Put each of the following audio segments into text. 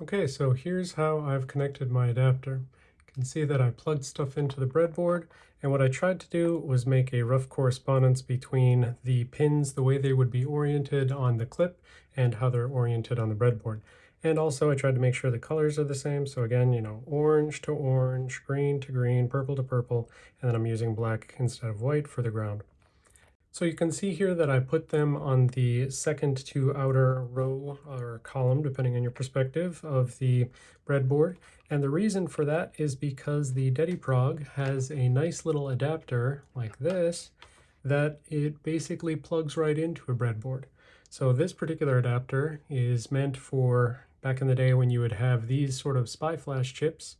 Okay, so here's how I've connected my adapter. You can see that I plugged stuff into the breadboard, and what I tried to do was make a rough correspondence between the pins, the way they would be oriented on the clip, and how they're oriented on the breadboard. And also I tried to make sure the colors are the same, so again, you know, orange to orange, green to green, purple to purple, and then I'm using black instead of white for the ground. So you can see here that I put them on the second to outer row column, depending on your perspective, of the breadboard. And the reason for that is because the DediProg has a nice little adapter like this that it basically plugs right into a breadboard. So this particular adapter is meant for back in the day when you would have these sort of SPI flash chips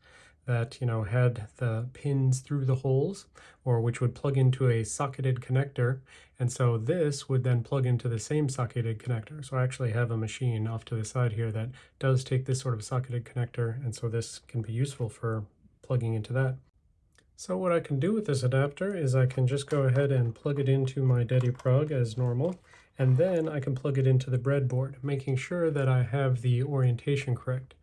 that you know had the pins through the holes or which would plug into a socketed connector. And so this would then plug into the same socketed connector. So I actually have a machine off to the side here that does take this sort of socketed connector. And so this can be useful for plugging into that. So what I can do with this adapter is I can just go ahead and plug it into my DediProg as normal. And then I can plug it into the breadboard making sure that I have the orientation correct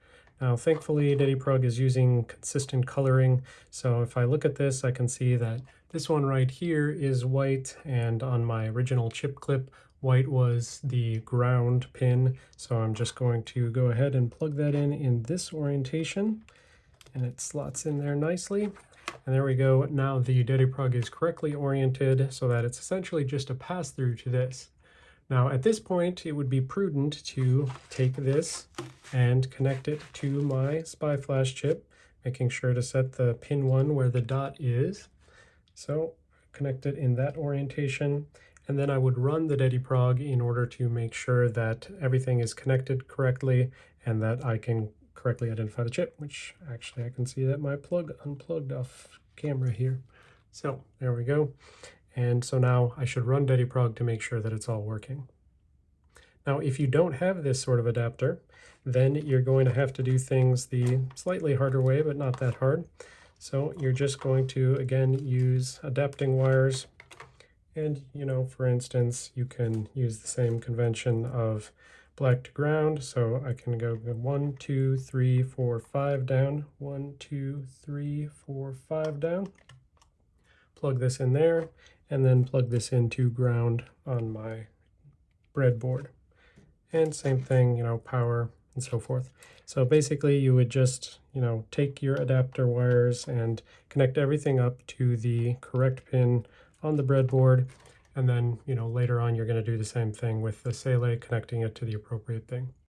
now, thankfully, DediProg is using consistent coloring, so if I look at this, I can see that this one right here is white, and on my original chip clip, white was the ground pin, so I'm just going to go ahead and plug that in in this orientation, and it slots in there nicely. And there we go. Now the DediProg is correctly oriented so that it's essentially just a pass-through to this. Now at this point, it would be prudent to take this and connect it to my SPI flash chip, making sure to set the pin one where the dot is. So connect it in that orientation, and then I would run the DediProg in order to make sure that everything is connected correctly and that I can correctly identify the chip, which actually I can see that my plug unplugged off camera here. So there we go. And so now I should run DediProg to make sure that it's all working. Now, if you don't have this sort of adapter, then you're going to have to do things the slightly harder way, but not that hard. So you're just going to, again, use adapting wires. And, you know, for instance, you can use the same convention of black to ground. So I can go one, two, three, four, five down, one, two, three, four, five down. Plug this in there and then plug this into ground on my breadboard. And same thing, you know, power and so forth. So basically you would just, you know, take your adapter wires and connect everything up to the correct pin on the breadboard. And then, you know, later on you're going to do the same thing with the Saleae, connecting it to the appropriate thing.